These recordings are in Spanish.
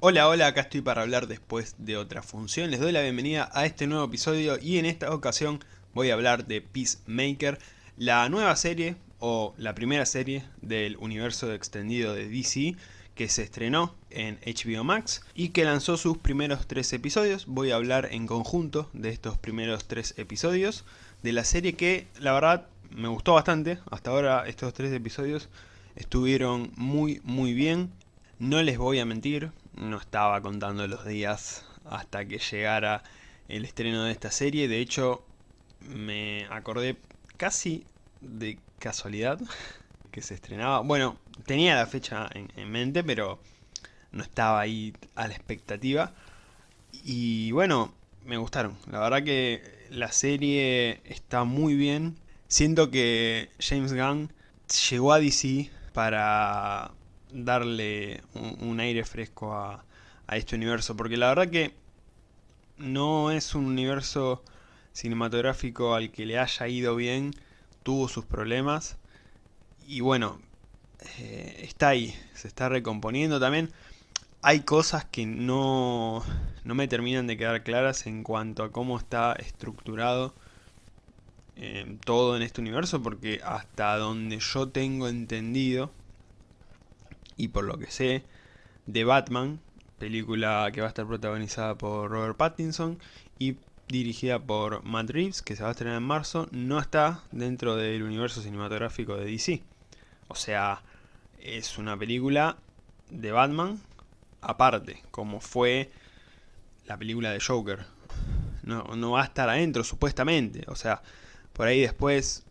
Hola, hola, acá estoy para hablar después de otra función. Les doy la bienvenida a este nuevo episodio y en esta ocasión voy a hablar de Peacemaker, la nueva serie o la primera serie del universo extendido de DC que se estrenó en HBO Max y que lanzó sus primeros tres episodios. Voy a hablar en conjunto de estos primeros tres episodios de la serie que la verdad me gustó bastante. Hasta ahora estos tres episodios estuvieron muy muy bien. No les voy a mentir, no estaba contando los días hasta que llegara el estreno de esta serie. De hecho, me acordé casi de casualidad que se estrenaba. Bueno, tenía la fecha en, mente, pero no estaba ahí a la expectativa. Y bueno, me gustaron. La verdad que la serie está muy bien. Siento que James Gunn llegó a DC para darle un, aire fresco a, este universo, porque la verdad que no es un universo cinematográfico al que le haya ido bien, tuvo sus problemas, y bueno, eh, está ahí, se está recomponiendo también. Hay cosas que no, no me terminan de quedar claras en cuanto a cómo está estructurado eh, todo en este universo, porque hasta donde yo tengo entendido, y por lo que sé, de Batman, película que va a estar protagonizada por Robert Pattinson y dirigida por Matt Reeves, que se va a estrenar en marzo, no está dentro del universo cinematográfico de DC. O sea, es una película de Batman aparte, como fue la película de Joker. No, no va a estar adentro, supuestamente. O sea, por ahí después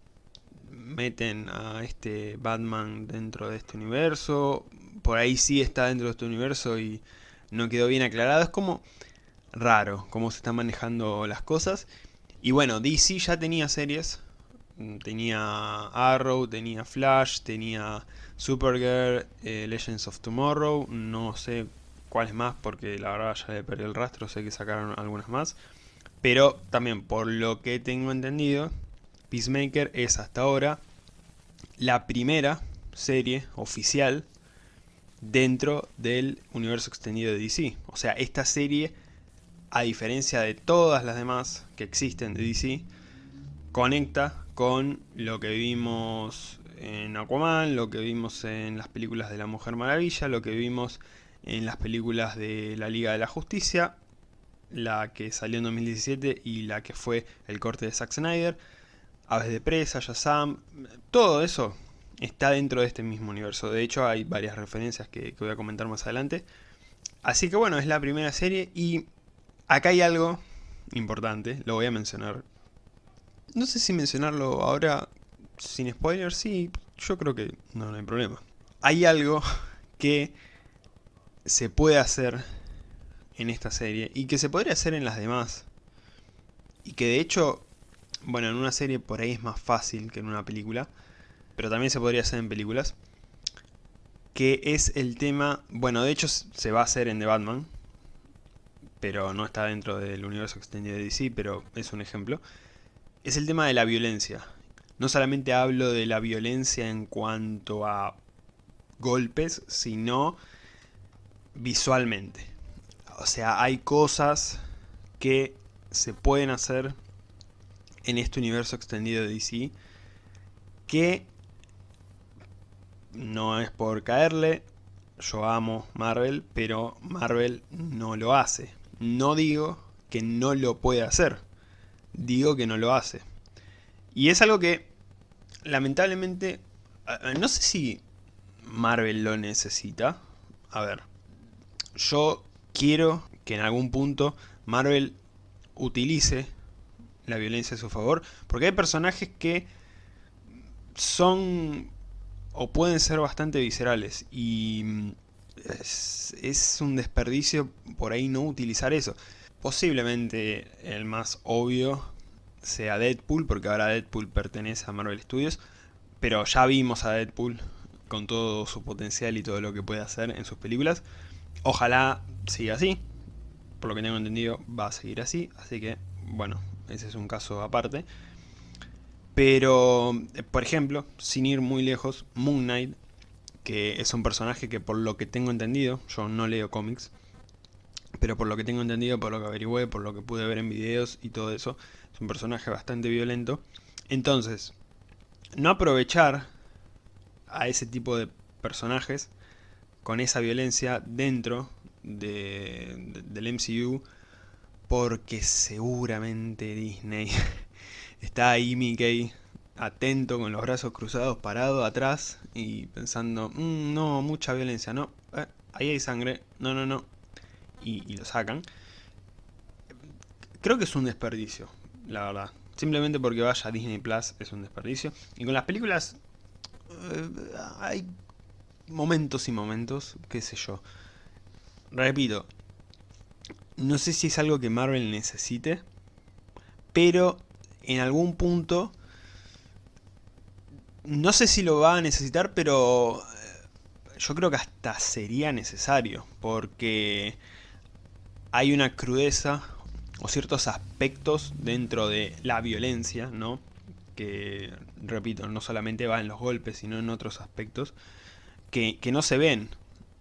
meten a este Batman dentro de este universo, por ahí sí está dentro de este universo y no quedó bien aclarado, es como raro cómo se están manejando las cosas. Y bueno, DC ya tenía series, tenía Arrow, tenía Flash, tenía Supergirl, eh, Legends of Tomorrow, no sé cuáles más porque la verdad ya le perdí el rastro, sé que sacaron algunas más. Pero también por lo que tengo entendido, Peacemaker es hasta ahora la primera serie oficial dentro del universo extendido de DC. O sea, esta serie, a diferencia de todas las demás que existen de DC, conecta con lo que vimos en Aquaman, lo que vimos en las películas de la Mujer Maravilla, lo que vimos en las películas de la Liga de la Justicia, la que salió en 2017 y la que fue el corte de Zack Snyder, Aves de Presa, Shazam, todo eso está dentro de este mismo universo. De hecho hay varias referencias que, voy a comentar más adelante. Así que bueno, es la primera serie y acá hay algo importante, lo voy a mencionar. No sé si mencionarlo ahora sin spoilers, sí, yo creo que no, no hay problema. Hay algo que se puede hacer en esta serie y que se podría hacer en las demás. Y que de hecho bueno, en una serie por ahí es más fácil que en una película, pero también se podría hacer en películas, que es el tema, bueno, de hecho se va a hacer en The Batman, pero no está dentro del universo extendido de DC, pero es un ejemplo, es el tema de la violencia. No solamente hablo de la violencia en cuanto a golpes, sino visualmente. O sea, hay cosas que se pueden hacer en este universo extendido de DC que no es por caerle, yo amo Marvel, pero Marvel no lo hace. No digo que no lo puede hacer, digo que no lo hace. Y es algo que, lamentablemente, no sé si Marvel lo necesita. A ver, yo quiero que en algún punto Marvel utilice la violencia a su favor, porque hay personajes que son o pueden ser bastante viscerales y mm, es, un desperdicio por ahí no utilizar eso. Posiblemente el más obvio sea Deadpool, porque ahora Deadpool pertenece a Marvel Studios, pero ya vimos a Deadpool con todo su potencial y todo lo que puede hacer en sus películas. Ojalá siga así, por lo que tengo entendido va a seguir así, así que bueno, ese es un caso aparte. Pero, eh, por ejemplo, sin ir muy lejos, Moon Knight, que es un personaje que por lo que tengo entendido, yo no leo cómics, pero por lo que tengo entendido, por lo que averigüé, por lo que pude ver en videos y todo eso, es un personaje bastante violento. Entonces, no aprovechar a ese tipo de personajes con esa violencia dentro de, del MCU porque seguramente Disney está ahí Mickey atento con los brazos cruzados parado atrás y pensando mm, no mucha violencia no eh, ahí hay sangre no no no y, lo sacan. Creo que es un desperdicio la verdad. Simplemente porque vaya a Disney Plus es un desperdicio. Y con las películas eh, hay momentos y momentos qué sé yo. Repito no sé si es algo que Marvel necesite, pero en algún punto, no sé si lo va a necesitar, pero eh, yo creo que hasta sería necesario, porque hay una crudeza o ciertos aspectos dentro de la violencia, ¿no? Que, repito, no solamente va en los golpes, sino en otros aspectos, que, que no se ven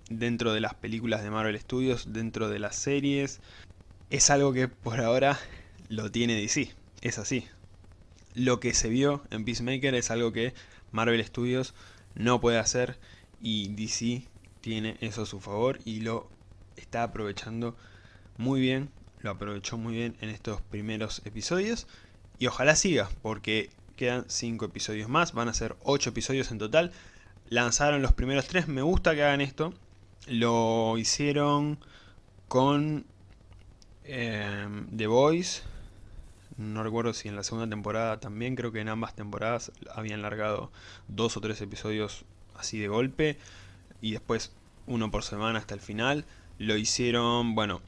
dentro de las películas de Marvel Studios, dentro de las series. Es algo que por ahora lo tiene DC, es así. Lo que se vio en Peacemaker es algo que Marvel Studios no puede hacer y DC tiene eso a su favor y lo está aprovechando muy bien, lo aprovechó muy bien en estos primeros episodios y ojalá siga porque quedan 5 episodios más, van a ser 8 episodios en total. Lanzaron los primeros 3, me gusta que hagan esto, lo hicieron con eh, The Voice. No recuerdo si en la segunda temporada también, creo que en ambas temporadas habían largado dos o tres episodios así de golpe. Y después uno por semana hasta el final. Lo hicieron, bueno,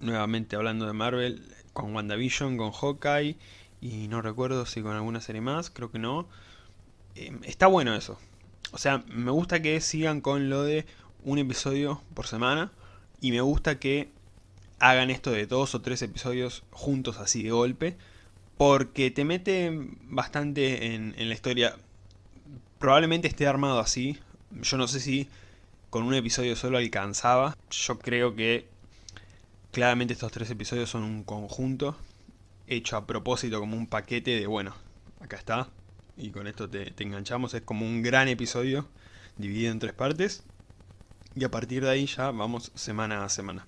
nuevamente hablando de Marvel, con WandaVision, con Hawkeye. Y no recuerdo si con alguna serie más, creo que no. Eh, está bueno eso. O sea, me gusta que sigan con lo de un episodio por semana. Y me gusta que hagan esto de dos o tres episodios juntos así de golpe. Porque te mete bastante en, la historia. Probablemente esté armado así. Yo no sé si con un episodio solo alcanzaba. Yo creo que claramente estos tres episodios son un conjunto. Hecho a propósito como un paquete de, bueno, acá está y con esto te, enganchamos. Es como un gran episodio dividido en tres partes. Y a partir de ahí ya vamos semana a semana.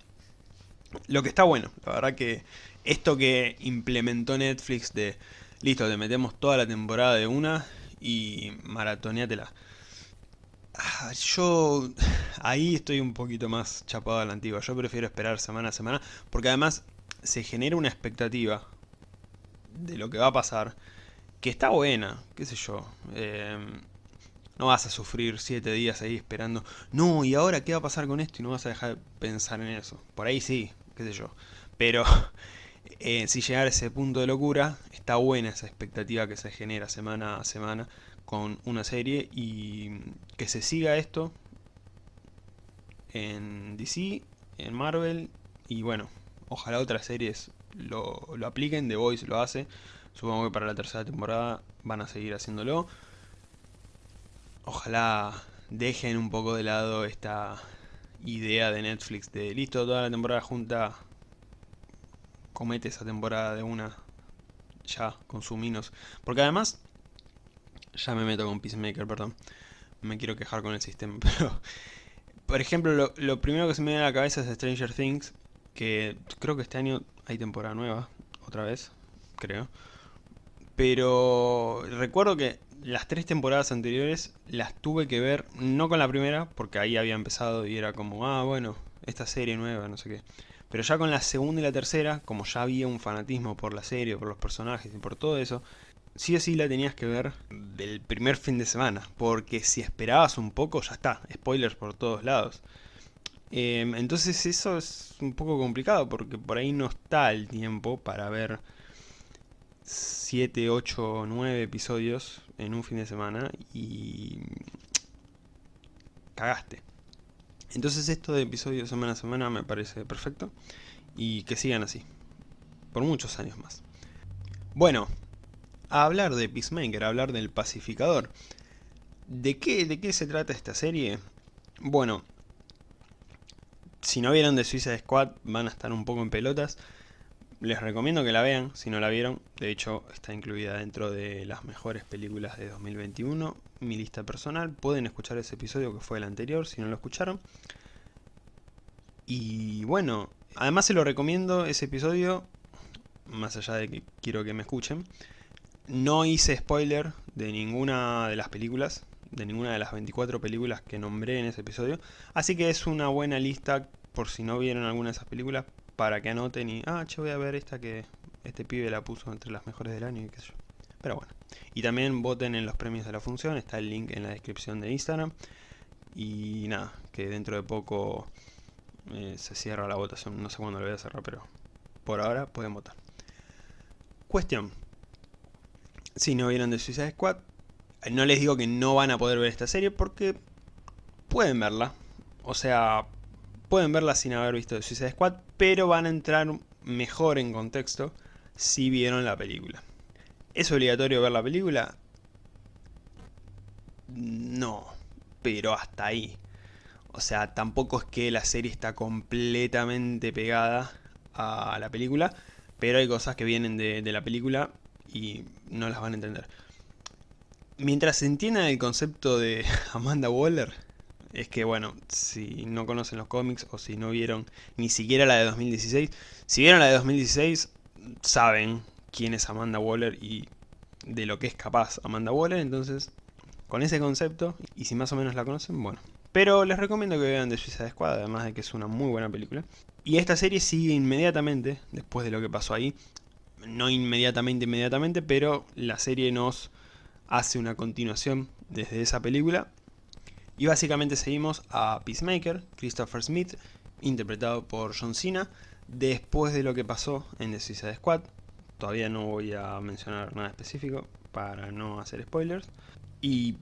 Lo que está bueno, la verdad que esto que implementó Netflix de... Listo, te metemos toda la temporada de una y maratoneatela. Ah, yo ahí estoy un poquito más chapado a la antigua. Yo prefiero esperar semana a semana. Porque además se genera una expectativa de lo que va a pasar que está buena, qué sé yo. Em, no vas a sufrir siete días ahí esperando, no, ¿y ahora qué va a pasar con esto? Y no vas a dejar de pensar en eso. Por ahí sí, qué sé yo. Pero eh, si llegar a ese punto de locura, está buena esa expectativa que se genera semana a semana con una serie y que se siga esto en DC, en Marvel y bueno, ojalá otras series lo, lo apliquen, The Voice lo hace, Supongo que para la tercera temporada van a seguir haciéndolo. Ojalá dejen un poco de lado esta idea de Netflix de listo, toda la temporada junta, comete esa temporada de una, ya, consuminos. Porque además, ya me meto con Peacemaker, perdón, me quiero quejar con el sistema, pero... Por ejemplo, lo, lo primero que se me viene a la cabeza es Stranger Things, que creo que este año hay temporada nueva, otra vez, creo. Pero recuerdo que las tres temporadas anteriores las tuve que ver, no con la primera, porque ahí había empezado y era como, ah, bueno, esta serie nueva, no sé qué. Pero ya con la segunda y la tercera, como ya había un fanatismo por la serie, por los personajes y por todo eso, sí o sí la tenías que ver del primer fin de semana, porque si esperabas un poco, ya está, spoilers por todos lados. Em, entonces eso es un poco complicado, porque por ahí no está el tiempo para ver 7, 8, 9 episodios en un fin de semana y cagaste. Entonces esto de episodios semana a semana me parece perfecto y que sigan así, por muchos años más. Bueno, a hablar de Peacemaker, a hablar del pacificador. ¿De qué, ¿De qué se trata esta serie? Bueno, si no vieron The Suicide Squad van a estar un poco en pelotas. Les recomiendo que la vean, si no la vieron. De hecho, está incluida dentro de las mejores películas de 2021. Mi lista personal. Pueden escuchar ese episodio que fue el anterior, si no lo escucharon. Y bueno, además se lo recomiendo ese episodio, más allá de que quiero que me escuchen. No hice spoiler de ninguna de las películas, de ninguna de las 24 películas que nombré en ese episodio. Así que es una buena lista, por si no vieron alguna de esas películas, para que anoten y, ah, che, voy a ver esta que este pibe la puso entre las mejores del año y qué sé yo. Pero bueno. Y también voten en los premios de la función, está el link en la descripción de Instagram. Y nada, que dentro de poco eh, se cierra la votación, no sé cuándo lo voy a cerrar, pero por ahora pueden votar. Cuestión. Si no vieron The Suicide Squad, no les digo que no van a poder ver esta serie porque pueden verla. O sea, pueden verla sin haber visto Suicide Squad, pero van a entrar mejor en contexto si vieron la película. ¿Es obligatorio ver la película? No, pero hasta ahí. O sea, tampoco es que la serie está completamente pegada a la película, pero hay cosas que vienen de, la película y no las van a entender. Mientras se entienda el concepto de Amanda Waller, es que bueno, si no conocen los cómics o si no vieron ni siquiera la de 2016, si vieron la de 2016 saben quién es Amanda Waller y de lo que es capaz Amanda Waller, entonces con ese concepto, y si más o menos la conocen, bueno. Pero les recomiendo que vean The Suicide Squad, además de que es una muy buena película. Y esta serie sigue inmediatamente, después de lo que pasó ahí. No inmediatamente, inmediatamente, pero la serie nos hace una continuación desde esa película. Y básicamente seguimos a Peacemaker, Christopher Smith, interpretado por John Cena, después de lo que pasó en The Suicide Squad. Todavía no voy a mencionar nada específico para no hacer spoilers. Y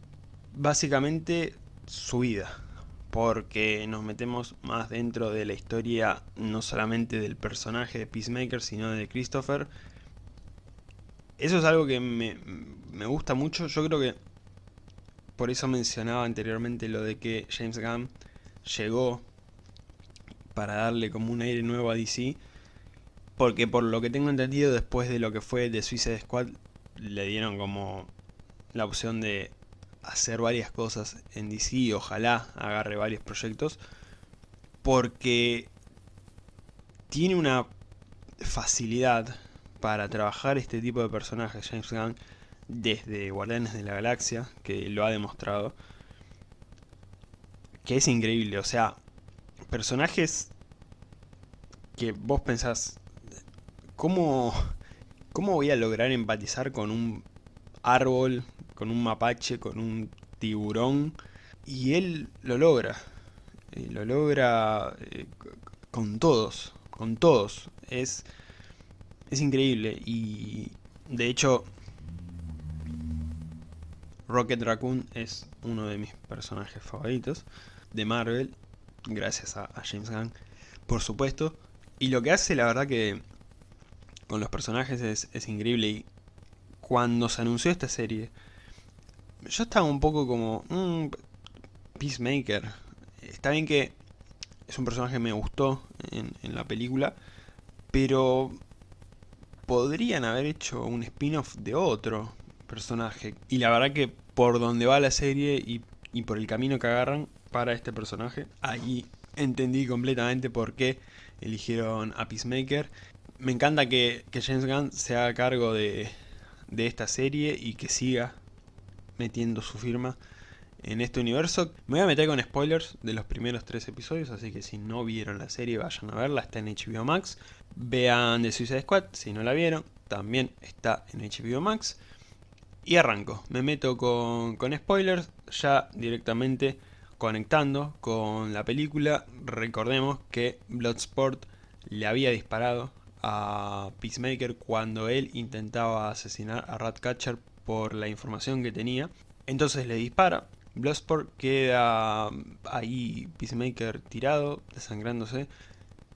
básicamente su vida, porque nos metemos más dentro de la historia no solamente del personaje de Peacemaker, sino de Christopher. Eso es algo que me, me gusta mucho, yo creo que por eso mencionaba anteriormente lo de que James Gunn llegó para darle como un aire nuevo a DC, porque por lo que tengo entendido después de lo que fue The Suicide Squad, le dieron como la opción de hacer varias cosas en DC, ojalá agarre varios proyectos, porque tiene una facilidad para trabajar este tipo de personajes, James Gunn, desde Guardianes de la Galaxia, que lo ha demostrado, que es increíble, o sea, personajes que vos pensás, ¿cómo, cómo voy a lograr empatizar con un árbol con un mapache, con un tiburón, y él lo logra, lo logra eh, con todos, con todos, es, es increíble, y de hecho Rocket Raccoon es uno de mis personajes favoritos de Marvel, gracias a, James Gunn, por supuesto, y lo que hace la verdad que con los personajes es, increíble, y cuando se anunció esta serie, yo estaba un poco como... Mm, Peacemaker. Está bien que es un personaje que me gustó en, la película, pero podrían haber hecho un spin-off de otro personaje. Y la verdad que por donde va la serie y, y, por el camino que agarran para este personaje, ahí entendí completamente por qué eligieron a Peacemaker. Me encanta que, que James Gunn se haga cargo de, de esta serie y que siga metiendo su firma en este universo. Me voy a meter con spoilers de los primeros tres episodios, así que si no vieron la serie vayan a verla, está en HBO Max. Vean The Suicide Squad, si no la vieron, también está en HBO Max. Y arranco, me meto con, con spoilers, ya directamente conectando con la película. Recordemos que Bloodsport le había disparado a Peacemaker cuando él intentaba asesinar a Ratcatcher por la información que tenía. Entonces le dispara. Bloodsport queda ahí Peacemaker tirado, desangrándose.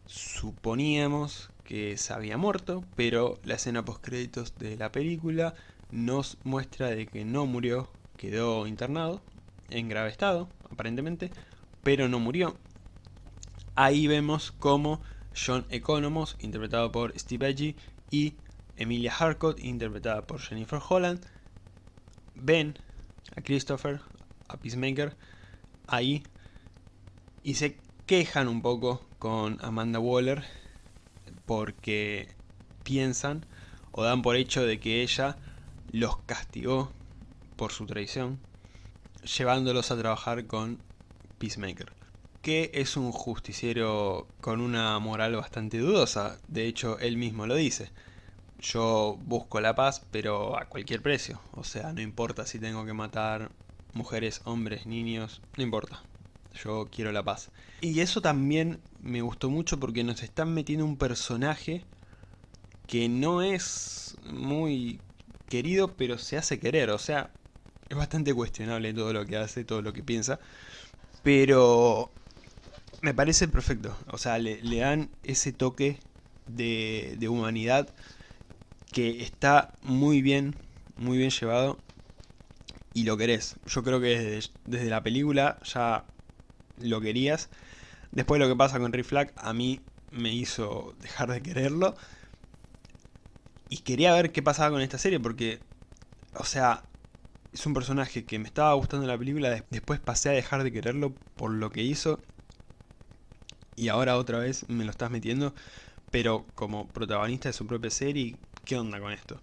Suponíamos que se había muerto, pero la escena post créditos de la película nos muestra de que no murió, quedó internado en grave estado, aparentemente, pero no murió. ahí vemos cómo John Economos, interpretado por Steve Agee, y Emilia Harcourt, interpretada por Jennifer Holland, ven a Christopher, a Peacemaker, ahí, y se quejan un poco con Amanda Waller, porque piensan o dan por hecho de que ella los castigó por su traición, llevándolos a trabajar con Peacemaker, que es un justiciero con una moral bastante dudosa, de hecho él mismo lo dice. Yo busco la paz, pero a cualquier precio, o sea, no importa si tengo que matar mujeres, hombres, niños, no importa, yo quiero la paz. Y eso también me gustó mucho porque nos están metiendo un personaje que no es muy querido, pero se hace querer, o sea, es bastante cuestionable todo lo que hace, todo lo que piensa, pero me parece perfecto, o sea, le, dan ese toque de, humanidad que está muy bien, muy bien llevado y lo querés. Yo creo que desde, la película ya lo querías. Después lo que pasa con Rick Flag a mí me hizo dejar de quererlo. Y quería ver qué pasaba con esta serie porque, o sea, es un personaje que me estaba gustando la película, después pasé a dejar de quererlo por lo que hizo. Y ahora otra vez me lo estás metiendo, pero como protagonista de su propia serie, ¿qué onda con esto?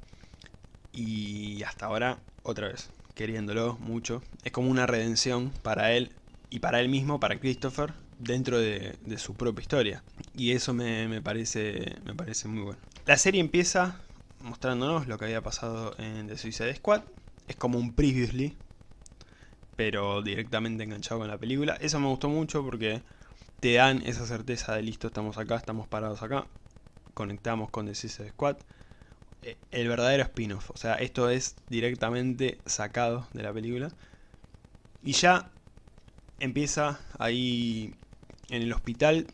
Y hasta ahora, otra vez, queriéndolo mucho. Es como una redención para él y para él mismo, para Christopher, dentro de, su propia historia. Y eso me, parece, me parece muy bueno. La serie empieza mostrándonos lo que había pasado en The Suicide Squad. Es como un previously, pero directamente enganchado con la película. Eso me gustó mucho porque te dan esa certeza de listo, estamos acá, estamos parados acá. Conectamos con The Suicide Squad. Eh, el verdadero spin-off, o sea, esto es directamente sacado de la película. Y ya empieza ahí en el hospital.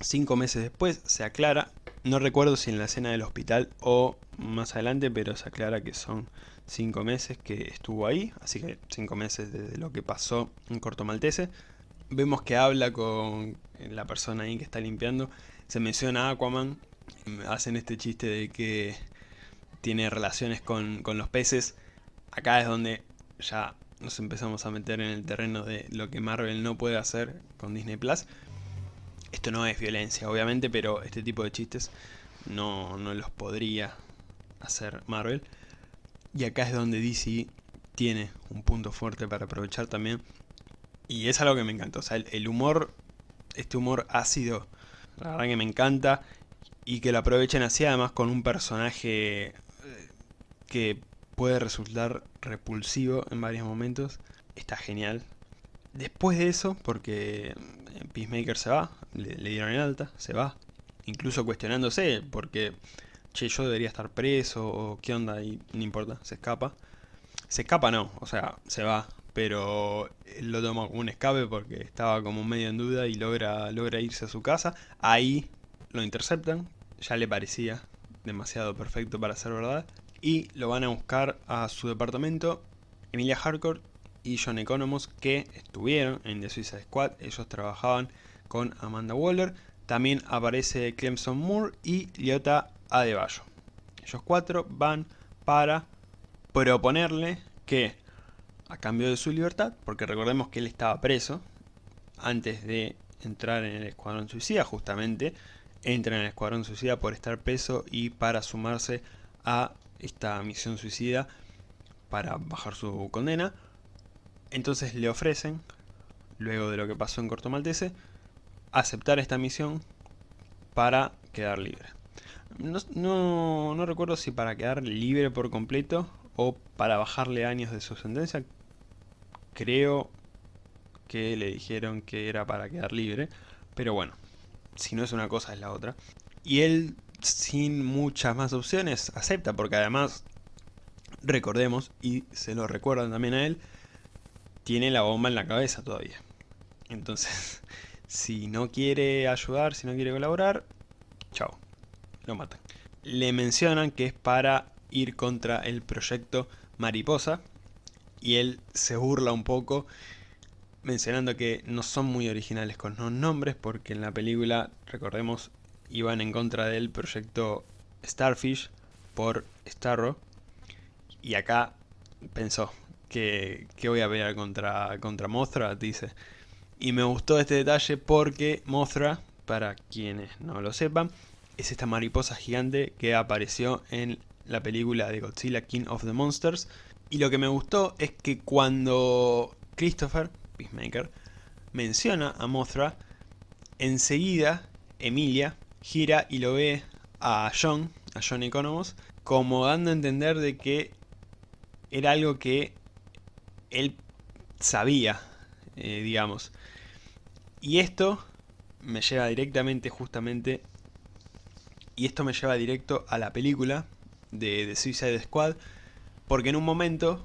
Cinco meses después se aclara no recuerdo si en la escena del hospital o más adelante, pero se aclara que son cinco meses que estuvo ahí, así que cinco meses desde lo que pasó en Corto Maltese. Vemos que habla con la persona ahí que está limpiando, se menciona a Aquaman, hacen este chiste de que tiene relaciones con, con los peces. Acá es donde ya nos empezamos a meter en el terreno de lo que Marvel no puede hacer con Disney Plus. Esto no es violencia, obviamente, pero este tipo de chistes no, no los podría hacer Marvel. Y acá es donde DC tiene un punto fuerte para aprovechar también. Y es algo que me encanta. O sea, el, humor, este humor ácido, la verdad que me encanta. Y que lo aprovechen así, además con un personaje eh, que puede resultar repulsivo en varios momentos. Está genial. Después de eso, porque Peacemaker se va, le, dieron el alta, se va. Incluso cuestionándose, porque, che, yo debería estar preso, o qué onda, y no importa, se escapa. Se escapa no, o sea, se va, pero él lo toma como un escape porque estaba como medio en duda y logra, logra irse a su casa. Ahí lo interceptan, ya le parecía demasiado perfecto para ser verdad. Y lo van a buscar a su departamento. Emilia Harcourt y John Economos que estuvieron en The Suicide Squad, ellos trabajaban con Amanda Waller, también aparece Clemson Moore y Liota Adebayo. Ellos cuatro van para proponerle que, a cambio de su libertad, porque recordemos que él estaba preso antes de entrar en el Escuadrón Suicida, justamente, entra en el Escuadrón Suicida por estar preso y para sumarse a esta misión suicida para bajar su condena. Entonces le ofrecen, luego de lo que pasó en Corto Maltese, aceptar esta misión para quedar libre. No, no, recuerdo si para quedar libre por completo o para bajarle años de su sentencia. Creo que le dijeron que era para quedar libre, pero bueno, si no es una cosa es la otra. Y él, sin muchas más opciones, acepta, porque además, recordemos, y se lo recuerdan también a él, tiene la bomba en la cabeza todavía. Entonces, si no quiere ayudar, si no quiere colaborar, chao, lo matan. Le mencionan que es para ir contra el proyecto Mariposa y él se burla un poco. mencionando que no son muy originales con los nombres porque en la película, recordemos, iban en contra del proyecto Starfish por Starro y acá pensó que, voy a pelear contra, contra Mothra, dice. Y me gustó este detalle porque Mothra, para quienes no lo sepan, es esta mariposa gigante que apareció en la película de Godzilla King of the Monsters. Y lo que me gustó es que cuando Christopher, Peacemaker, menciona a Mothra, enseguida Emilia gira y lo ve a John, a John Economos, como dando a entender de que era algo que él sabía, eh, digamos. Y esto me lleva directamente, justamente, y esto me lleva directo a la película de, de Suicide Squad, porque en un momento,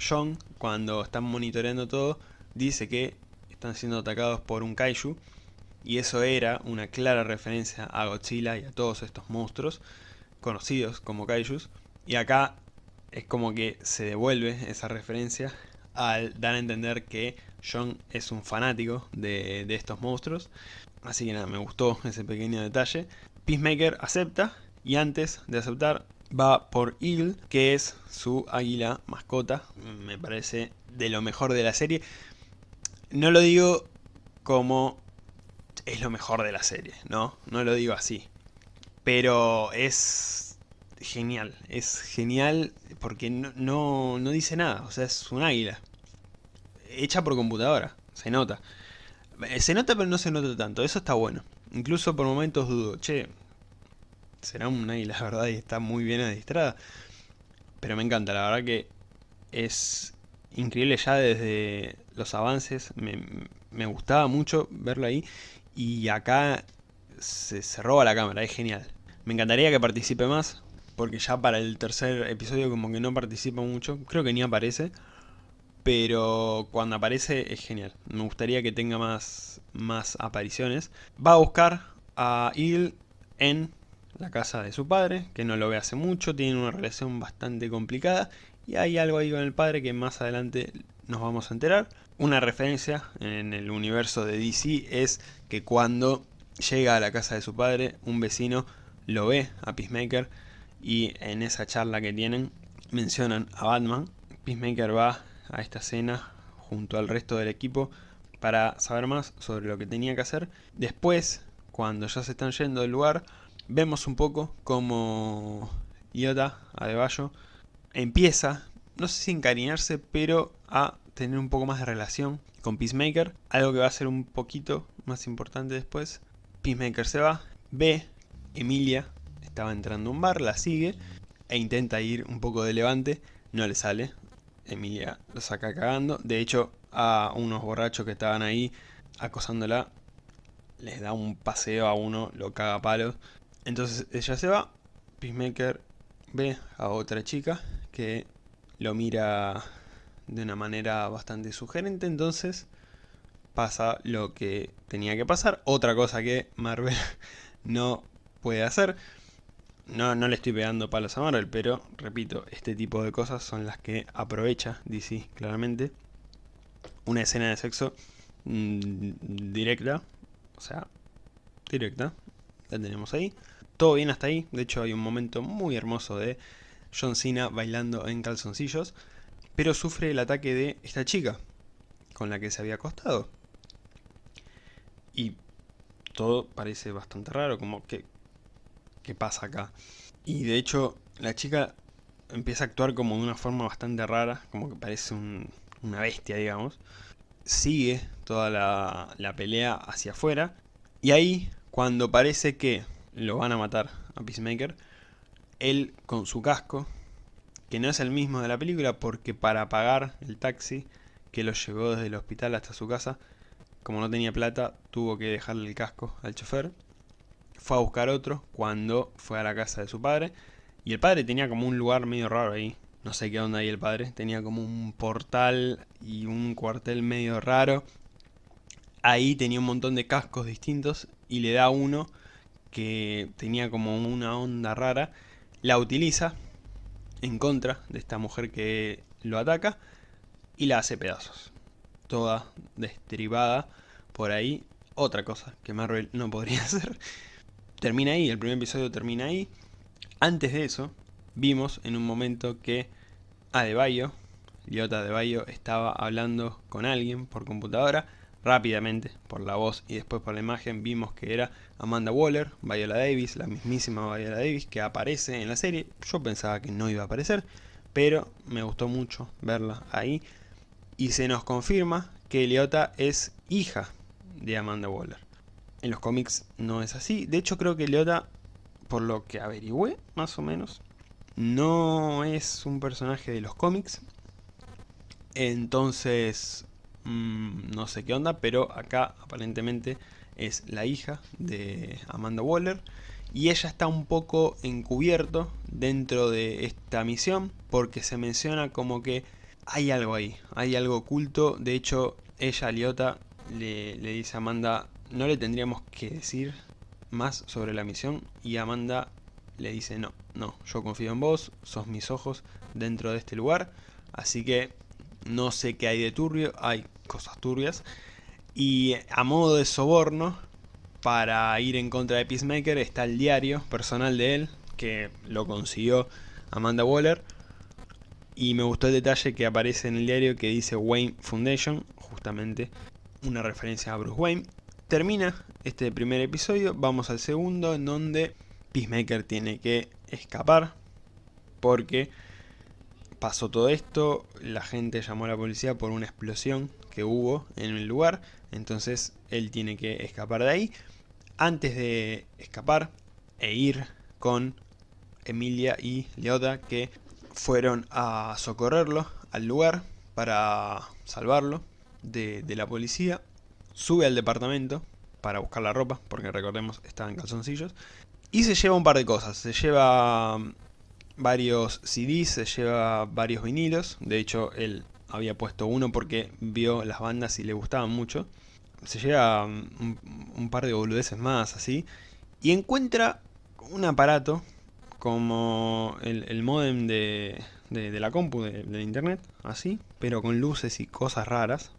John, cuando están monitoreando todo, dice que están siendo atacados por un kaiju, y eso era una clara referencia a Godzilla y a todos estos monstruos conocidos como kaijus, y acá es como que se devuelve esa referencia al dar a entender que John es un fanático de, estos monstruos. Así que nada, me gustó ese pequeño detalle. Peacemaker acepta y antes de aceptar va por Eagle, que es su águila mascota. Me parece de lo mejor de la serie. No lo digo como es lo mejor de la serie, ¿no? No lo digo así. Pero es genial, es genial porque no, no, dice nada, o sea, es un águila. Hecha por computadora, se nota. Eh, se nota pero no se nota tanto, eso está bueno. Incluso por momentos dudo, che, será un águila, la verdad, y está muy bien adiestrada. Pero me encanta, la verdad que es increíble ya desde los avances, me, me gustaba mucho verlo ahí. Y acá se, se roba la cámara, es genial. Me encantaría que participe más, porque ya para el tercer episodio como que no participa mucho, creo que ni aparece, pero cuando aparece es genial, me gustaría que tenga más, más apariciones. Va a buscar a Il en la casa de su padre, que no lo ve hace mucho, tienen una relación bastante complicada, y hay algo ahí con el padre que más adelante nos vamos a enterar. Una referencia en el universo de DC es que cuando llega a la casa de su padre, un vecino lo ve a Peacemaker y en esa charla que tienen mencionan a Batman. Peacemaker va a esta escena junto al resto del equipo para saber más sobre lo que tenía que hacer. Después, cuando ya se están yendo del lugar, vemos un poco como Iota Adebayo empieza, no sé si encariñarse, pero a tener un poco más de relación con Peacemaker. Algo que va a ser un poquito más importante después. Peacemaker se va, ve Emilia estaba entrando un bar, la sigue e intenta ir un poco de levante, no le sale. Emilia lo saca cagando. De hecho, a unos borrachos que estaban ahí acosándola, les da un paseo a uno, lo caga a palos. Entonces ella se va, Peacemaker ve a otra chica que lo mira de una manera bastante sugerente, entonces pasa lo que tenía que pasar. Otra cosa que Marvel no puede hacer. No, no le estoy pegando palos a Marvel, pero repito, este tipo de cosas son las que aprovecha DC claramente. Una escena de sexo mm, directa, o sea, directa, la tenemos ahí. Todo bien hasta ahí, de hecho hay un momento muy hermoso de John Cena bailando en calzoncillos, pero sufre el ataque de esta chica con la que se había acostado. Y todo parece bastante raro, como que qué pasa acá. Y de hecho, la chica empieza a actuar como de una forma bastante rara, como que parece una bestia, digamos. Sigue toda la, la pelea hacia afuera. Y ahí, cuando parece que lo van a matar a Peacemaker, él con su casco, que no es el mismo de la película, porque para pagar el taxi que lo llevó desde el hospital hasta su casa, como no tenía plata, tuvo que dejarle el casco al chofer fue a buscar otro cuando fue a la casa de su padre. Y el padre tenía como un lugar medio raro ahí. No sé qué onda ahí el padre. Tenía como un portal y un cuartel medio raro. Ahí tenía un montón de cascos distintos y le da uno que tenía como una onda rara. La utiliza en contra de esta mujer que lo ataca y la hace pedazos. toda destribada por ahí. Otra cosa que Marvel no podría hacer. Termina ahí, el primer episodio termina ahí. Antes de eso, vimos en un momento que Adebayo, Lyota Adebayo, estaba hablando con alguien por computadora. Rápidamente, por la voz y después por la imagen, vimos que era Amanda Waller, Viola Davis, la mismísima Viola Davis, que aparece en la serie. Yo pensaba que no iba a aparecer, pero me gustó mucho verla ahí. Y se nos confirma que Lyota es hija de Amanda Waller. En los cómics no es así. De hecho creo que Lyota, por lo que averigüé más o menos, no es un personaje de los cómics. Entonces, mmm, no sé qué onda, pero acá aparentemente es la hija de Amanda Waller. Y ella está un poco encubierto dentro de esta misión porque se menciona como que hay algo ahí, hay algo oculto. De hecho, ella, Liota, le dice a Amanda, no le tendríamos que decir más sobre la misión. Y Amanda le dice, no, no, yo confío en vos, sos mis ojos dentro de este lugar. Así que no sé qué hay de turbio, hay cosas turbias. Y a modo de soborno, para ir en contra de Peacemaker, está el diario personal de él, que lo consiguió Amanda Waller. Y me gustó el detalle que aparece en el diario que dice Wayne Foundation, justamente una referencia a Bruce Wayne. Termina este primer episodio, vamos al segundo, en donde Peacemaker tiene que escapar, porque pasó todo esto, la gente llamó a la policía por una explosión que hubo en el lugar, entonces él tiene que escapar de ahí. Antes de escapar e ir con Emilia y Leota que fueron a socorrerlo al lugar para salvarlo de, de la policía, sube al departamento para buscar la ropa, porque recordemos estaba en calzoncillos, y se lleva un par de cosas, se lleva varios CDs, se lleva varios vinilos, de hecho él había puesto uno porque vio las bandas y le gustaban mucho. Se lleva un, par de boludeces más así. Y encuentra un aparato como el, modem de, la compu de, internet, así, pero con luces y cosas raras.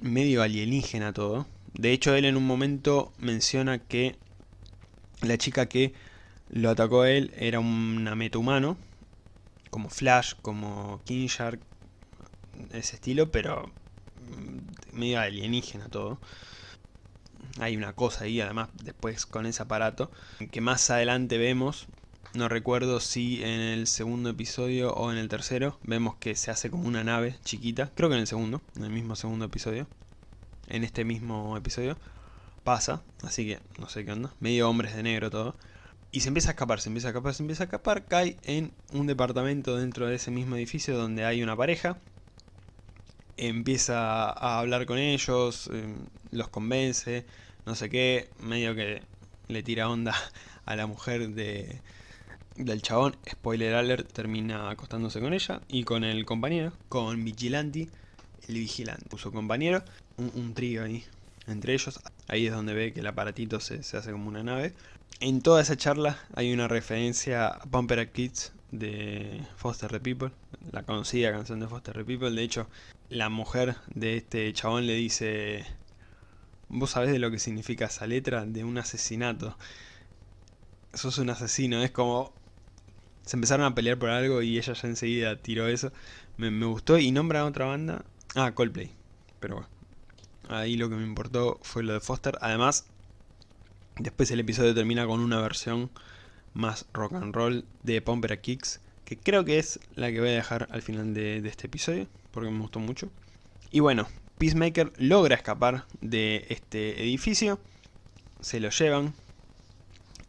Medio alienígena todo. De hecho él en un momento menciona que la chica que lo atacó a él era una humano como Flash, como King Shark, ese estilo, pero mm, medio alienígena todo. Hay una cosa ahí, además, después con ese aparato, que más adelante vemos, no recuerdo si en el segundo episodio o en el tercero, vemos que se hace como una nave chiquita, creo que en el segundo, en el mismo segundo episodio, en este mismo episodio, pasa, así que no sé qué onda, medio hombres de negro todo. Y se empieza a escapar, se empieza a escapar, se empieza a escapar, cae en un departamento dentro de ese mismo edificio donde hay una pareja. Empieza a hablar con ellos, em, los convence, no sé qué, medio que le tira onda a la mujer de, del chabón. Spoiler alert, termina acostándose con ella y con el compañero, con Vigilante, el vigilante, su compañero, un, trío ahí entre ellos. Ahí es donde ve que el aparatito se, se hace como una nave. En toda esa charla hay una referencia a Pumper Kids de Foster the People, la conocida canción de Foster the People. De hecho, la mujer de este chabón le dice, ¿vos sabés de lo que significa esa letra? De un asesinato. Sos un asesino, es como... Se empezaron a pelear por algo y ella ya enseguida tiró eso. Me, gustó y nombra a otra banda. Ah, Coldplay. Pero bueno. Ahí lo que me importó fue lo de Foster. Además, Después el episodio termina con una versión más rock and roll de Pumper Kicks, que creo que es la que voy a dejar al final de, este episodio, porque me gustó mucho. Y bueno, Peacemaker logra escapar de este edificio, se lo llevan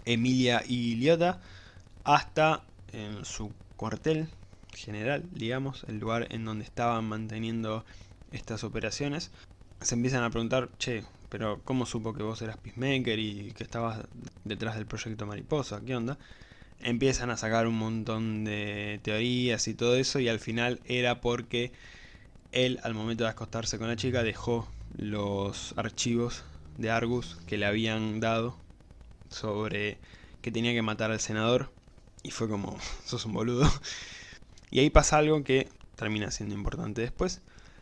Emilia y Liotta hasta en su cuartel general, digamos, el lugar en donde estaban manteniendo estas operaciones. Se empiezan a preguntar, che, pero ¿cómo supo que vos eras Peacemaker y que estabas detrás del proyecto Mariposa? ¿Qué onda? Empiezan a sacar un montón de teorías y todo eso y al final era porque él al momento de acostarse con la chica dejó los archivos de Argus que le habían dado sobre que tenía que matar al senador y fue como, sos un boludo. Y ahí pasa algo que termina siendo importante después,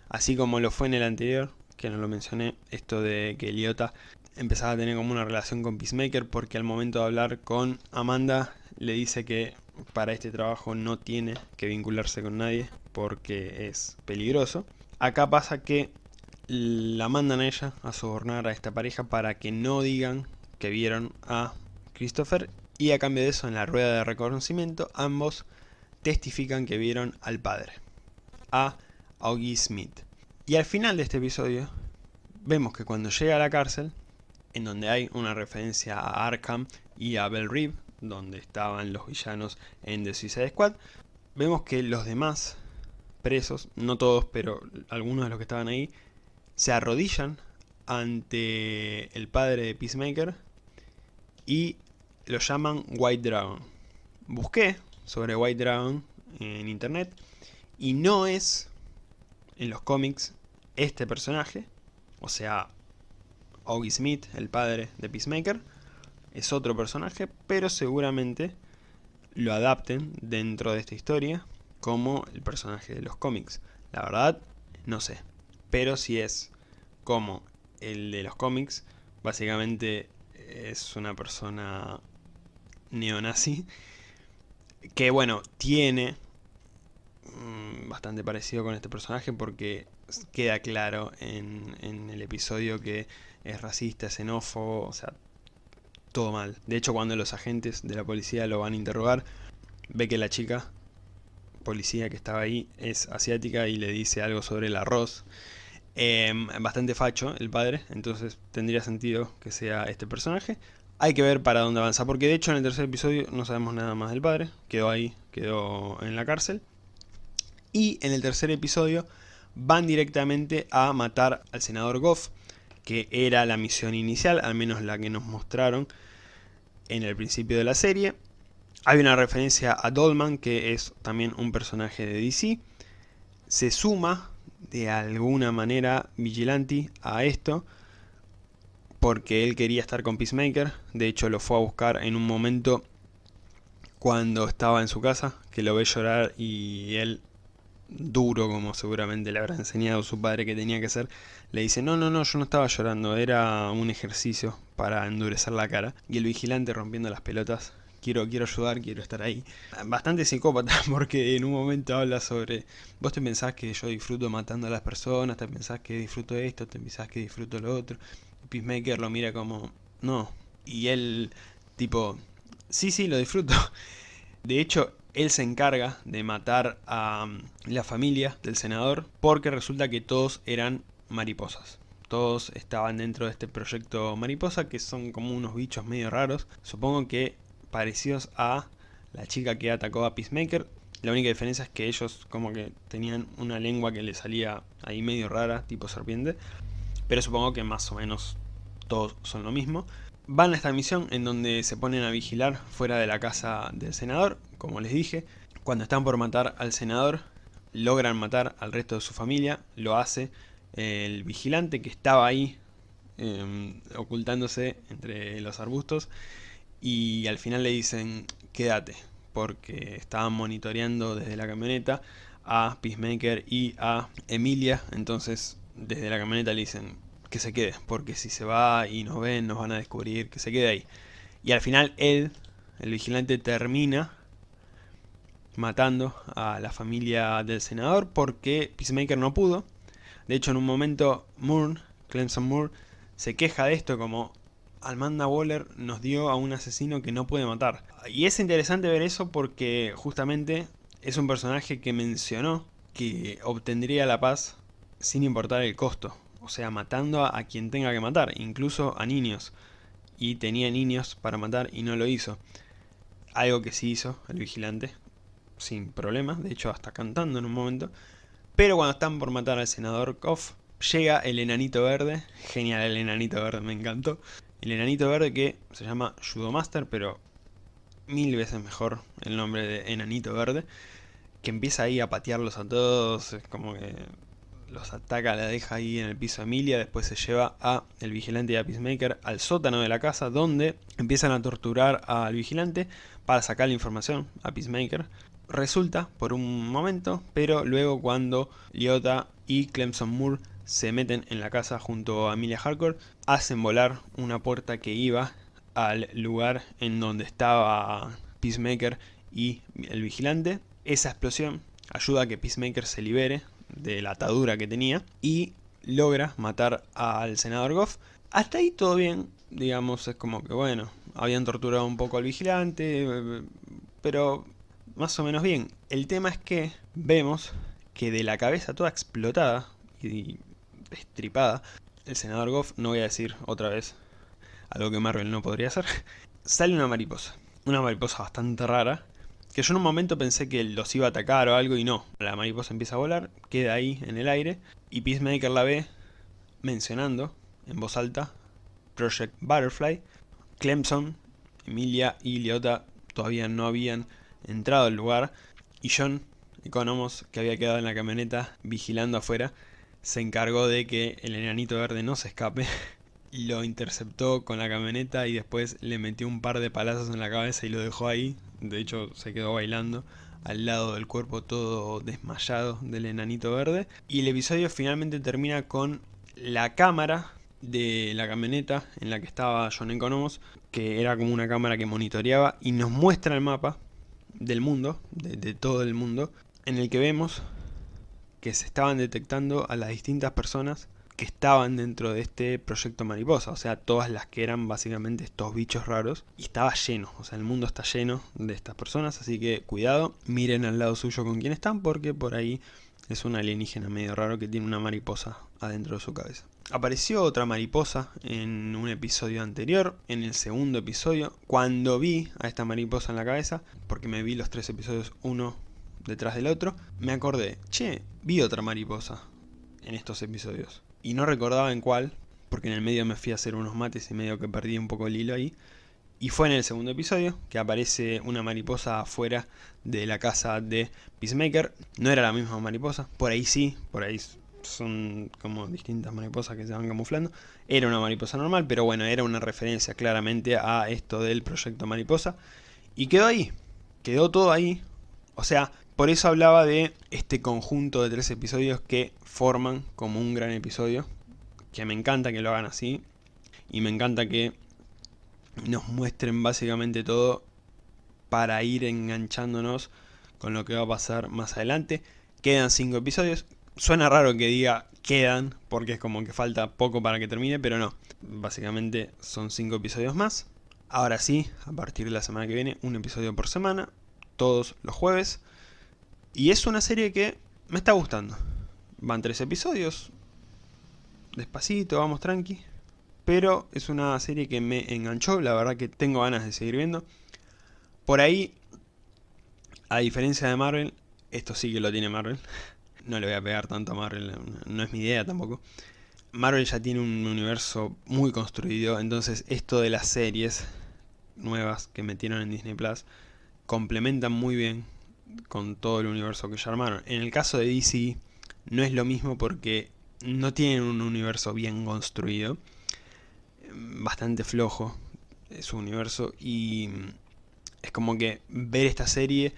así como lo fue en el anterior, que no lo mencioné, esto de que Liota empezaba a tener como una relación con Peacemaker porque al momento de hablar con Amanda le dice que para este trabajo no tiene que vincularse con nadie porque es peligroso. Acá pasa que la mandan a ella a sobornar a esta pareja para que no digan que vieron a Christopher y a cambio de eso en la rueda de reconocimiento ambos testifican que vieron al padre, a Augie Smith. Y al final de este episodio vemos que cuando llega a la cárcel, en donde hay una referencia a Arkham y a Bell Reeve, donde estaban los villanos en The Suicide Squad, vemos que los demás presos, no todos, pero algunos de los que estaban ahí, se arrodillan ante el padre de Peacemaker y lo llaman White Dragon. Busqué sobre White Dragon en internet y no es en los cómics este personaje, o sea, Augie Smith, el padre de Peacemaker, es otro personaje, pero seguramente lo adapten dentro de esta historia como el personaje de los cómics. La verdad, no sé. Pero si es como el de los cómics, básicamente es una persona neonazi que bueno, tiene mm, bastante parecido con este personaje porque queda claro en, en, el episodio que es racista, xenófobo, o sea, todo mal. De hecho, cuando los agentes de la policía lo van a interrogar, ve que la chica policía que estaba ahí es asiática y le dice algo sobre el arroz. Em, bastante facho el padre, entonces tendría sentido que sea este personaje. Hay que ver para dónde avanza, porque de hecho en el tercer episodio no sabemos nada más del padre. Quedó ahí, quedó en la cárcel. Y en el tercer episodio van directamente a matar al senador Goff, que era la misión inicial, al menos la que nos mostraron en el principio de la serie. Hay una referencia a Dolman, que es también un personaje de DC. Se suma de alguna manera Vigilante a esto, porque él quería estar con Peacemaker. De hecho lo fue a buscar en un momento cuando estaba en su casa, que lo ve llorar y él duro como seguramente le habrá enseñado su padre que tenía que ser, le dice, no, no, no, yo no estaba llorando, era un ejercicio para endurecer la cara. Y el vigilante rompiendo las pelotas, quiero, quiero ayudar, quiero estar ahí. Bastante psicópata porque en un momento habla sobre, vos te pensás que yo disfruto matando a las personas, te pensás que disfruto esto, te pensás que disfruto lo otro. Peacemaker lo mira como, no. Y él, tipo, sí, sí, lo disfruto. De hecho, él se encarga de matar a um, la familia del senador porque resulta que todos eran mariposas. Todos estaban dentro de este proyecto mariposa que son como unos bichos medio raros. Supongo que parecidos a la chica que atacó a Peacemaker. La única diferencia es que ellos como que tenían una lengua que le salía ahí medio rara, tipo serpiente. Pero supongo que más o menos todos son lo mismo. Van a esta misión en donde se ponen a vigilar fuera de la casa del senador, como les dije. Cuando están por matar al senador, logran matar al resto de su familia. Lo hace el vigilante que estaba ahí em, ocultándose entre los arbustos. Y al final le dicen, quédate, porque estaban monitoreando desde la camioneta a Peacemaker y a Emilia. Entonces desde la camioneta le dicen, que se quede, porque si se va y nos ven, nos van a descubrir, que se quede ahí. Y al final él, el vigilante, termina matando a la familia del senador porque Peacemaker no pudo. De hecho, en un momento, Moore, Clemson Moore, se queja de esto como Almanda Waller nos dio a un asesino que no puede matar. Y es interesante ver eso porque justamente es un personaje que mencionó que obtendría la paz sin importar el costo o sea, matando a, quien tenga que matar, incluso a niños. Y tenía niños para matar y no lo hizo. Algo que sí hizo el vigilante, sin problemas, de hecho hasta cantando en un momento. Pero cuando están por matar al senador Koff, llega el enanito verde, genial el enanito verde, me encantó. El enanito verde que se llama Judo Master, pero mil veces mejor el nombre de enanito verde. Que empieza ahí a patearlos a todos, es como que los ataca, la deja ahí en el piso Emilia, después se lleva a el vigilante y a Peacemaker al sótano de la casa donde empiezan a torturar al vigilante para sacar la información a Peacemaker. Resulta por un momento, pero luego cuando Liota y Clemson Moore se meten en la casa junto a Emilia Harcourt, hacen volar una puerta que iba al lugar en donde estaba Peacemaker y el vigilante. Esa explosión ayuda a que Peacemaker se libere de la atadura que tenía y logra matar al senador Goff. Hasta ahí todo bien, digamos, es como que bueno, habían torturado un poco al vigilante, pero más o menos bien. El tema es que vemos que de la cabeza toda explotada y estripada, el senador Goff, no voy a decir otra vez algo que Marvel no podría hacer, sale una mariposa. Una mariposa bastante rara, que yo en un momento pensé que los iba a atacar o algo y no. La mariposa empieza a volar, queda ahí en el aire y Peacemaker la ve mencionando en voz alta Project Butterfly. Clemson, Emilia y Leota todavía no habían entrado al lugar y John Economos, que había quedado en la camioneta vigilando afuera, se encargó de que el enanito verde no se escape lo interceptó con la camioneta y después le metió un par de palazos en la cabeza y lo dejó ahí. De hecho, se quedó bailando al lado del cuerpo todo desmayado del enanito verde. Y el episodio finalmente termina con la cámara de la camioneta en la que estaba John Economos, que era como una cámara que monitoreaba y nos muestra el mapa del mundo, de, de todo el mundo, en el que vemos que se estaban detectando a las distintas personas que estaban dentro de este proyecto mariposa, o sea, todas las que eran básicamente estos bichos raros, y estaba lleno, o sea, el mundo está lleno de estas personas, así que cuidado, miren al lado suyo con quién están, porque por ahí es un alienígena medio raro que tiene una mariposa adentro de su cabeza. Apareció otra mariposa en un episodio anterior, en el segundo episodio, cuando vi a esta mariposa en la cabeza, porque me vi los tres episodios uno detrás del otro, me acordé, che, vi otra mariposa en estos episodios y no recordaba en cuál, porque en el medio me fui a hacer unos mates y medio que perdí un poco el hilo ahí. Y fue en el segundo episodio que aparece una mariposa afuera de la casa de Peacemaker. No era la misma mariposa, por ahí sí, por ahí son como distintas mariposas que se van camuflando. Era una mariposa normal, pero bueno, era una referencia claramente a esto del proyecto mariposa. Y quedó ahí, quedó todo ahí. O sea, por eso hablaba de este conjunto de tres episodios que forman como un gran episodio. Que me encanta que lo hagan así. Y me encanta que nos muestren básicamente todo para ir enganchándonos con lo que va a pasar más adelante. Quedan cinco episodios. Suena raro que diga quedan, porque es como que falta poco para que termine, pero no. Básicamente son cinco episodios más. Ahora sí, a partir de la semana que viene, un episodio por semana, todos los jueves. Y es una serie que me está gustando. Van tres episodios. Despacito, vamos tranqui. Pero es una serie que me enganchó. La verdad que tengo ganas de seguir viendo. Por ahí, a diferencia de Marvel, esto sí que lo tiene Marvel. No le voy a pegar tanto a Marvel, no es mi idea tampoco. Marvel ya tiene un universo muy construido, entonces esto de las series nuevas que metieron en Disney Plus complementan muy bien con todo el universo que ya armaron. En el caso de DC no es lo mismo porque no tienen un universo bien construido, bastante flojo su universo y es como que ver esta serie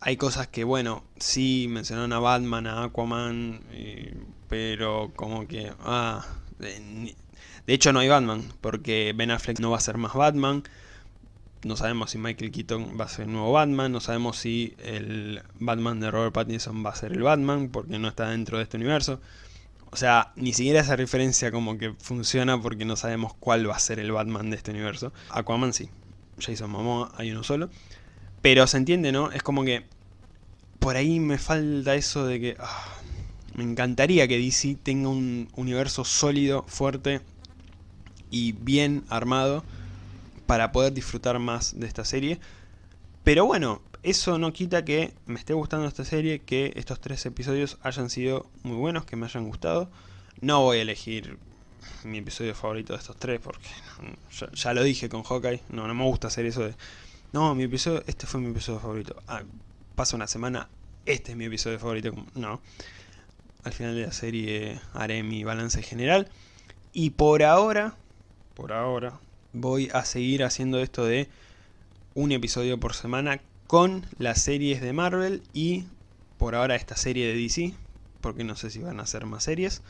hay cosas que bueno, sí mencionaron a Batman, a Aquaman, pero como que ah, de hecho no hay Batman porque Ben Affleck no va a ser más Batman no sabemos si Michael Keaton va a ser el nuevo Batman, no sabemos si el Batman de Robert Pattinson va a ser el Batman, porque no está dentro de este universo. O sea, ni siquiera esa referencia como que funciona porque no sabemos cuál va a ser el Batman de este universo. Aquaman sí, Jason Momoa hay uno solo. Pero se entiende, ¿no? Es como que por ahí me falta eso de que... Ah, me encantaría que DC tenga un universo sólido, fuerte y bien armado para poder disfrutar más de esta serie. Pero bueno, eso no quita que me esté gustando esta serie, que estos tres episodios hayan sido muy buenos, que me hayan gustado. No voy a elegir mi episodio favorito de estos tres, porque ya, lo dije con Hawkeye, no, no me gusta hacer eso de... No, mi episodio, este fue mi episodio favorito. Ah, pasa una semana, este es mi episodio favorito. No, al final de la serie haré mi balance general. Y por ahora, por ahora, voy a seguir haciendo esto de un episodio por semana con las series de Marvel y por ahora esta serie de DC porque no sé si van a hacer más series.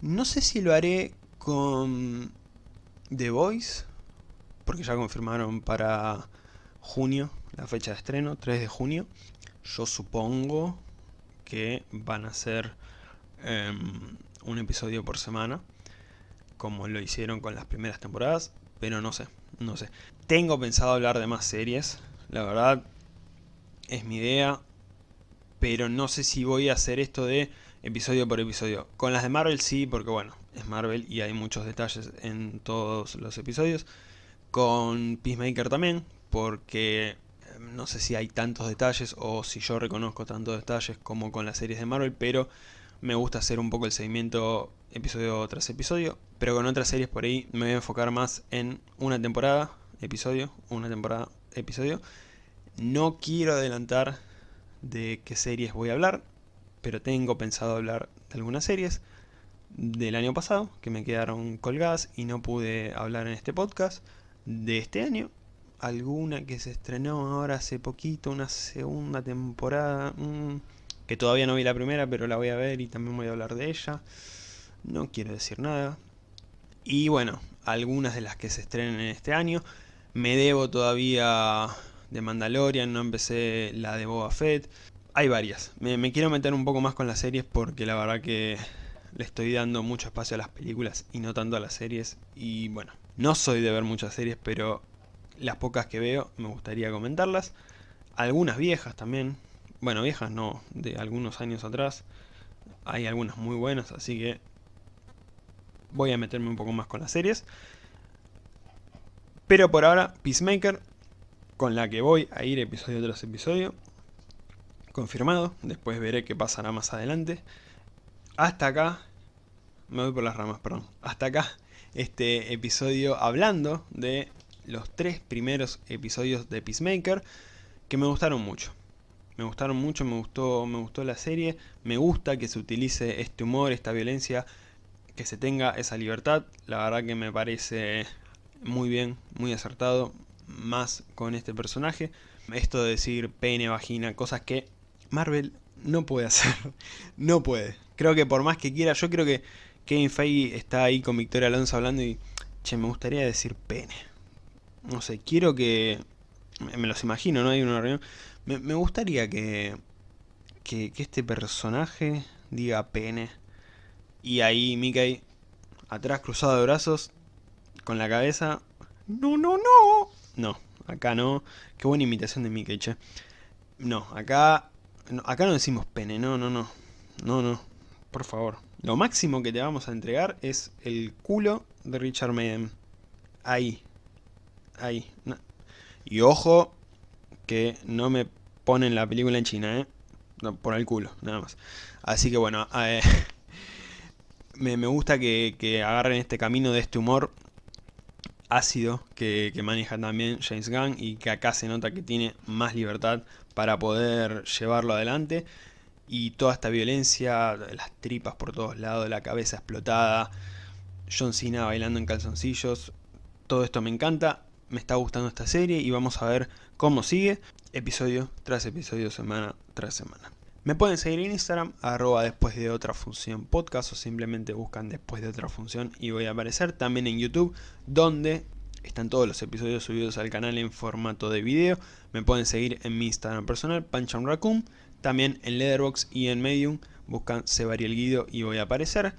No sé si lo haré con The Voice, porque ya confirmaron para junio la fecha de estreno, 3 de junio. Yo supongo que van a ser em, un episodio por semana, como lo hicieron con las primeras temporadas, pero no sé, no sé. Tengo pensado hablar de más series, la verdad es mi idea, pero no sé si voy a hacer esto de episodio por episodio. Con las de Marvel sí, porque bueno, es Marvel y hay muchos detalles en todos los episodios. Con Peacemaker también, porque em, no sé si hay tantos detalles o si yo reconozco tantos detalles como con las series de Marvel, pero me gusta hacer un poco el seguimiento episodio tras episodio. Pero con otras series por ahí me voy a enfocar más en una temporada, episodio, una temporada, episodio. No quiero adelantar de qué series voy a hablar, pero tengo pensado hablar de algunas series del año pasado que me quedaron colgadas y no pude hablar en este podcast de este año alguna que se estrenó ahora hace poquito una segunda temporada mm, que todavía no vi la primera pero la voy a ver y también voy a hablar de ella no quiero decir nada y bueno algunas de las que se estrenen en este año me debo todavía de Mandalorian no empecé la de Boba Fett hay varias. Me, quiero meter un poco más con las series porque la verdad que le estoy dando mucho espacio a las películas y no tanto a las series. Y bueno, no soy de ver muchas series, pero las pocas que veo me gustaría comentarlas. Algunas viejas también. Bueno, viejas no, de algunos años atrás. Hay algunas muy buenas, así que voy a meterme un poco más con las series. Pero por ahora, Peacemaker, con la que voy a ir episodio tras episodio confirmado, después veré qué pasará más adelante. Hasta acá, me voy por las ramas, perdón, hasta acá este episodio hablando de los tres primeros episodios de Peacemaker que me gustaron mucho. Me gustaron mucho, me gustó, me gustó la serie, me gusta que se utilice este humor, esta violencia, que se tenga esa libertad, la verdad que me parece muy bien, muy acertado, más con este personaje. Esto de decir pene, vagina, cosas que Marvel no puede hacer. no puede. Creo que por más que quiera, yo creo que Kevin Feige está ahí con Victoria Alonso hablando y... Che, me gustaría decir pene. No sé, quiero que... Me los imagino, ¿no? Hay una reunión. Me, gustaría que, que... Este personaje diga pene. Y ahí Mickey, atrás cruzado de brazos, con la cabeza... No, no, no. No, acá no. Qué buena imitación de Mickey, che. No, acá acá no decimos pene, no, no, no. No, no. Por favor. Lo máximo que te vamos a entregar es el culo de Richard Madden. Ahí. Ahí. Y ojo que no me ponen la película en China, ¿eh? por el culo, nada más. Así que bueno, eh, me, gusta que, agarren este camino de este humor ácido que, que maneja también James Gunn y que acá se nota que tiene más libertad para poder llevarlo adelante. Y toda esta violencia, las tripas por todos lados, la cabeza explotada, John Cena bailando en calzoncillos, todo esto me encanta, me está gustando esta serie y vamos a ver cómo sigue, episodio tras episodio, semana tras semana. Me pueden seguir en Instagram, arroba después de otra función podcast o simplemente buscan después de otra función y voy a aparecer. También en YouTube, donde están todos los episodios subidos al canal en formato de video. Me pueden seguir en mi Instagram personal, Pancham Raccoon. También en Letterboxd y en Medium buscan Sebariel Guido y voy a aparecer.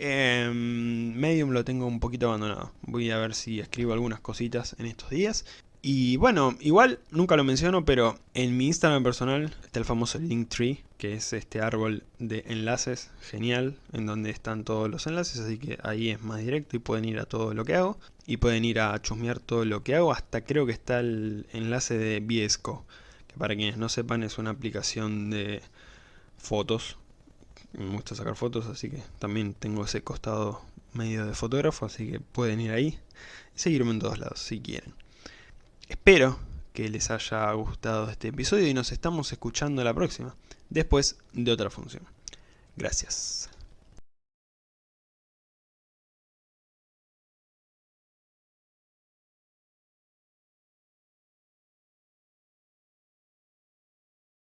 Medium lo tengo un poquito abandonado. Voy a ver si escribo algunas cositas en estos días. Y bueno, igual nunca lo menciono, pero en mi Instagram personal está el famoso Linktree, que es este árbol de enlaces genial, en donde están todos los enlaces, así que ahí es más directo y pueden ir a todo lo que hago. Y pueden ir a chusmear todo lo que hago, hasta creo que está el enlace de Viesco, que para quienes no sepan es una aplicación de fotos. Me gusta sacar fotos, así que también tengo ese costado medio de fotógrafo, así que pueden ir ahí y seguirme en todos lados si quieren. Espero que les haya gustado este episodio y nos estamos escuchando la próxima, después de otra función. Gracias.